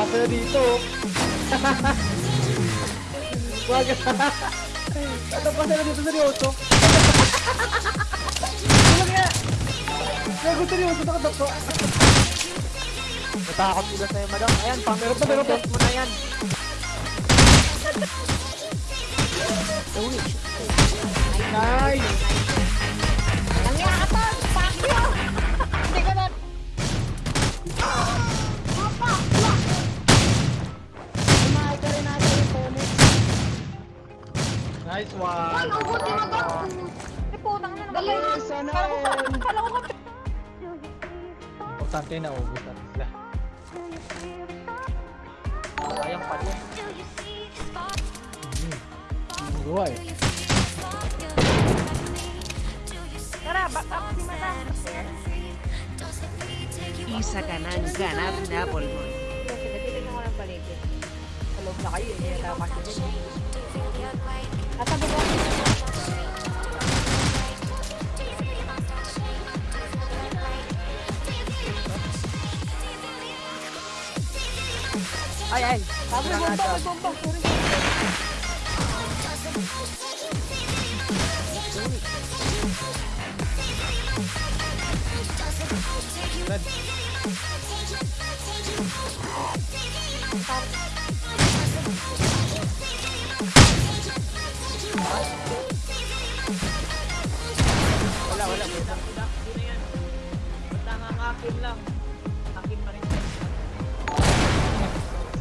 Nakadapa sila dito. Wag. Nakadapa sila dito seryoso. Wag nga. Gago seryoso nakadapa. Natakot sila sa'yo, madam. Ayan, pang Meron pa, meron pa. mo na yan. Nice. Nice one. ang buti na to! Ay, putang na naman. Dali, sana. Kala ko ba? Kala ko ba? Importante na ubus natin sila. Sayang pa din. Buhay. Tara, back up si Mata. Isa ka ng ganap na pulmon. Titignan ko ng paligid. Sa loob na kayo, hindi na tayo makikita. At sabi ko, Ay, ay. sabi ko, bomba, may bomba. Sorry. Red. Wala, wala. Wala. Basta nga ang akin lang. Akin pa rin.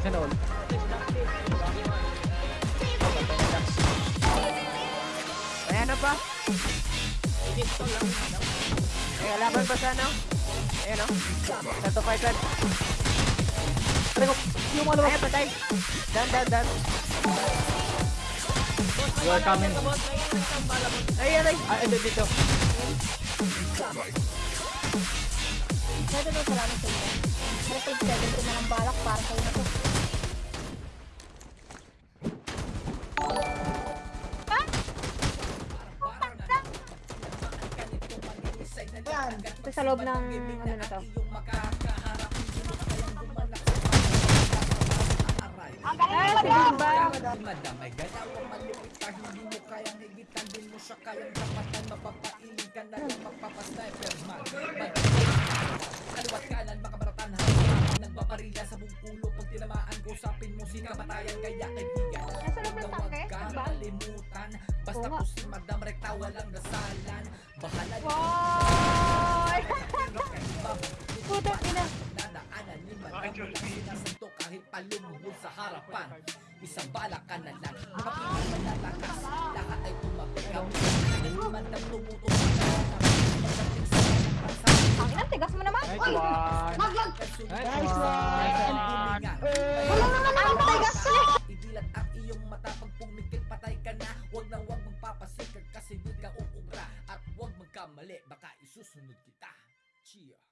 Sana all. Ayan na madam. Ay, laban pa sana. Ayan o. Fight red. Aray ko. Yung mga Ayan, patay. Dan, dan, dan. You are coming. Ay, aray. Ah, ito dito. Pwede daw salamat sa inyo. Pero pag 7 ko na ng balak para sa'yo na to. Yan. Ito sa loob ng ano na to. Ang galing mo ba? Madamay gaya o malupit ka Hindi mo kayang higitan Di mo siya kayang tapatan Mapapailing ka na lang Magpapasniper man Kaliwat kanan makabaratan Habang nagpaparila sa buong ulo Pag tinamaan ko sapin mo si kamatayan Kaya kaibigan. Huwag tangke? kang Ba? kalimutan. Basta po si Madam Rekta Walang dasalan. Bahala Boy! Putang ina. Dadaanan ni Madam. Sinasanto kahit palumuhod sa harapan. Isang bala ka na lang. Makapigil malalakas Lahat ay tumabi kami Hindi Madam tumutong Pagdating sa mga bansa Ang ina, tigas mo naman. Nice one. Maglag! Nice one. Wala naman ang tigas. Idilat ang iyong mata Pag pumikit patay ka na. Huwag na huwag magpapasikag Kasi di ka uugra At huwag magkamali. Baka isusunod kita. Chia